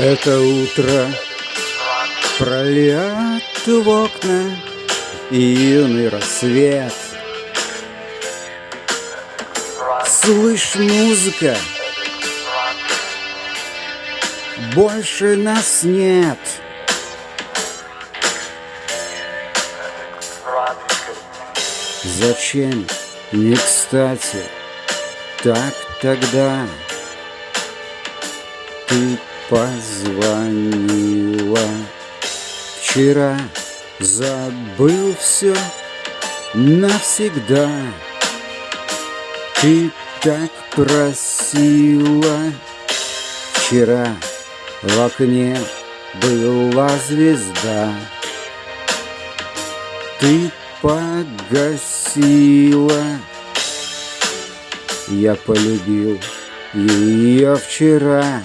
Это утро прольет в окна и юный рассвет. Слышь, музыка, больше нас нет. Зачем не кстати так тогда ты позвонила. Вчера забыл все навсегда. Ты так просила. Вчера в окне была звезда. Ты погасила. Я полюбил ее вчера